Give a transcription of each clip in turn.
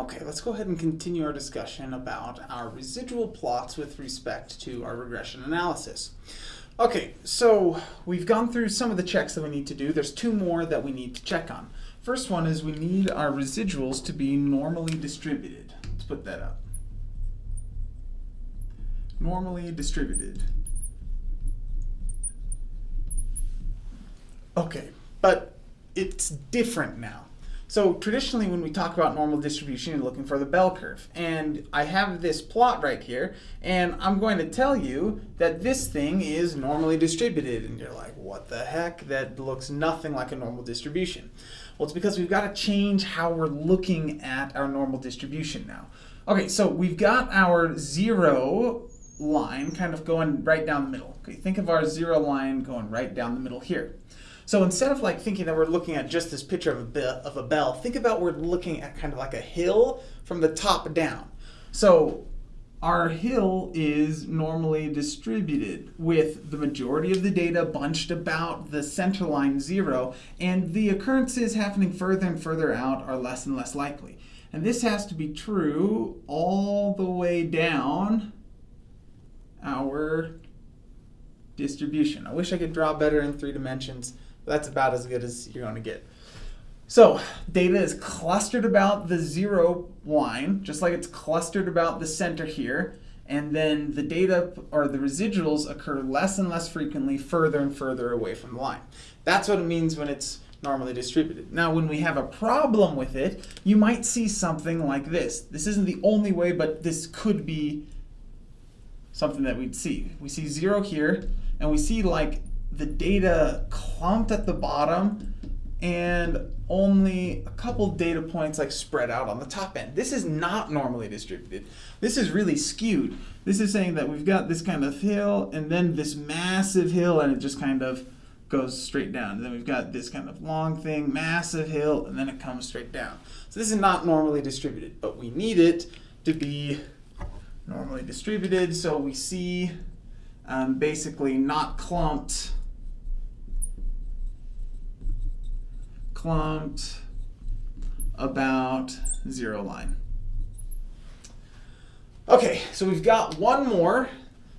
Okay, let's go ahead and continue our discussion about our residual plots with respect to our regression analysis. Okay, so we've gone through some of the checks that we need to do. There's two more that we need to check on. First one is we need our residuals to be normally distributed. Let's put that up. Normally distributed. Okay, but it's different now. So traditionally when we talk about normal distribution, you're looking for the bell curve. And I have this plot right here, and I'm going to tell you that this thing is normally distributed. And you're like, what the heck? That looks nothing like a normal distribution. Well, it's because we've got to change how we're looking at our normal distribution now. Okay, so we've got our zero line kind of going right down the middle. Okay, think of our zero line going right down the middle here. So instead of like thinking that we're looking at just this picture of a, of a bell, think about we're looking at kind of like a hill from the top down. So our hill is normally distributed with the majority of the data bunched about the center line zero, and the occurrences happening further and further out are less and less likely. And this has to be true all the way down our distribution. I wish I could draw better in three dimensions. But that's about as good as you're going to get. So data is clustered about the zero line, just like it's clustered about the center here. And then the data or the residuals occur less and less frequently further and further away from the line. That's what it means when it's normally distributed. Now, when we have a problem with it, you might see something like this. This isn't the only way, but this could be something that we'd see. We see zero here, and we see like the data clumped at the bottom and only a couple data points like spread out on the top end. This is not normally distributed. This is really skewed. This is saying that we've got this kind of hill and then this massive hill and it just kind of goes straight down. And then we've got this kind of long thing, massive hill, and then it comes straight down. So this is not normally distributed, but we need it to be normally distributed. So we see um, basically not clumped clumped about zero line. Okay, so we've got one more.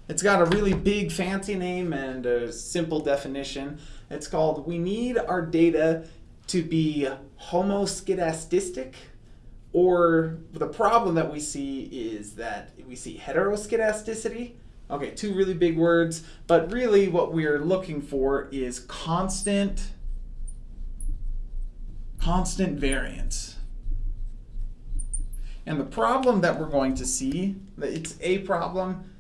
It's got a really big fancy name and a simple definition. It's called we need our data to be homoskedastic or the problem that we see is that we see heteroskedasticity. Okay, two really big words, but really what we're looking for is constant constant variance. And the problem that we're going to see, it's a problem,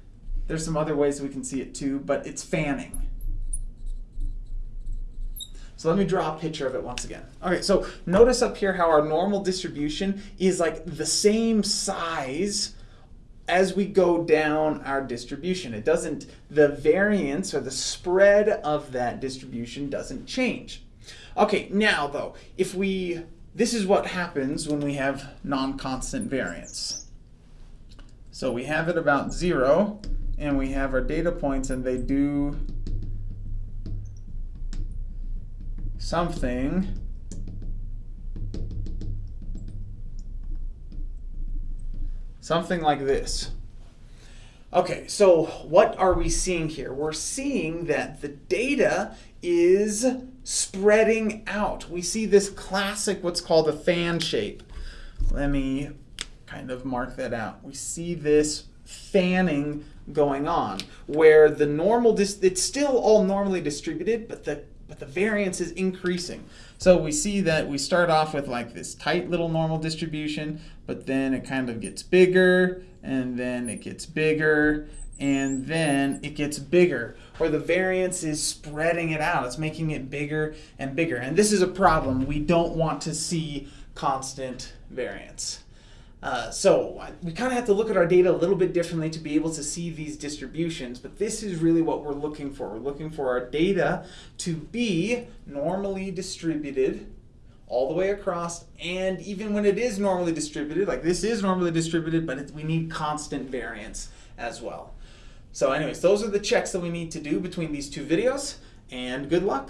there's some other ways we can see it too, but it's fanning. So let me draw a picture of it once again. Okay, so notice up here how our normal distribution is like the same size as we go down our distribution. It doesn't, the variance or the spread of that distribution doesn't change. Okay, now though, if we, this is what happens when we have non-constant variance. So we have it about zero, and we have our data points, and they do something something like this. Okay, so what are we seeing here? We're seeing that the data is spreading out. We see this classic, what's called a fan shape. Let me kind of mark that out. We see this fanning going on where the normal, it's still all normally distributed, but the, but the variance is increasing. So we see that we start off with like this tight little normal distribution, but then it kind of gets bigger, and then it gets bigger, and then it gets bigger, or the variance is spreading it out. It's making it bigger and bigger. And this is a problem. We don't want to see constant variance. Uh, so we kind of have to look at our data a little bit differently to be able to see these distributions, but this is really what we're looking for. We're looking for our data to be normally distributed all the way across, and even when it is normally distributed, like this is normally distributed, but it, we need constant variance as well. So anyways, those are the checks that we need to do between these two videos, and good luck.